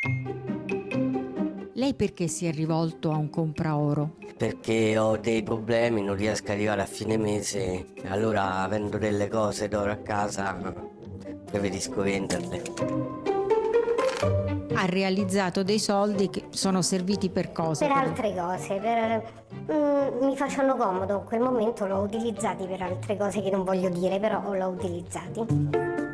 Lei perché si è rivolto a un compraoro? Perché ho dei problemi, non riesco ad arrivare a fine mese, allora avendo delle cose d'oro a casa preferisco venderle. Ha realizzato dei soldi che sono serviti per cosa? Per altre cose, per, mm, mi facevano comodo in quel momento, l'ho utilizzati per altre cose che non voglio dire, però l'ho utilizzati.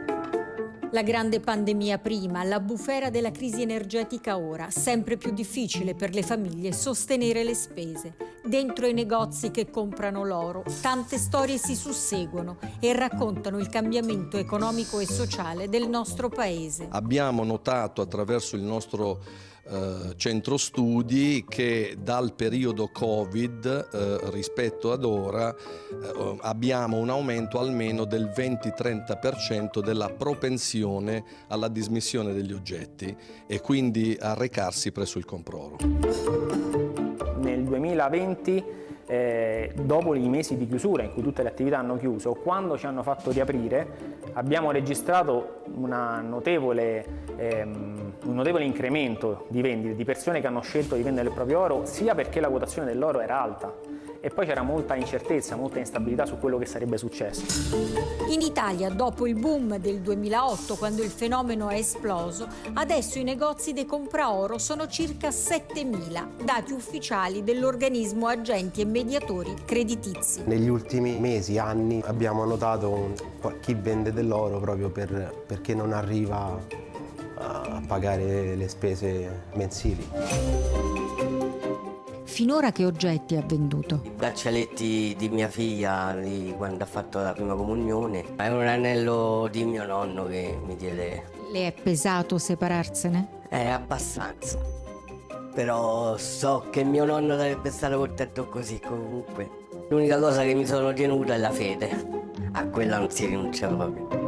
La grande pandemia prima, la bufera della crisi energetica ora, sempre più difficile per le famiglie sostenere le spese. Dentro i negozi che comprano l'oro, tante storie si susseguono e raccontano il cambiamento economico e sociale del nostro paese. Abbiamo notato attraverso il nostro eh, centro studi che dal periodo Covid eh, rispetto ad ora eh, abbiamo un aumento almeno del 20-30% della propensione alla dismissione degli oggetti e quindi a recarsi presso il comproro. Nel 2020 eh, dopo i mesi di chiusura in cui tutte le attività hanno chiuso, quando ci hanno fatto riaprire abbiamo registrato notevole, ehm, un notevole incremento di vendite, di persone che hanno scelto di vendere il proprio oro, sia perché la quotazione dell'oro era alta, e poi c'era molta incertezza, molta instabilità su quello che sarebbe successo. In Italia, dopo il boom del 2008, quando il fenomeno è esploso, adesso i negozi dei compraoro sono circa 7.000, dati ufficiali dell'organismo agenti e mediatori creditizi. Negli ultimi mesi, anni, abbiamo notato chi vende dell'oro proprio per, perché non arriva a pagare le spese mensili. Finora che oggetti ha venduto? I braccialetti di mia figlia di quando ha fatto la prima comunione. È un anello di mio nonno che mi diede. Le è pesato separarsene? È abbastanza. Però so che mio nonno sarebbe stato contento così comunque. L'unica cosa che mi sono tenuta è la fede. A quella non si rinuncia proprio.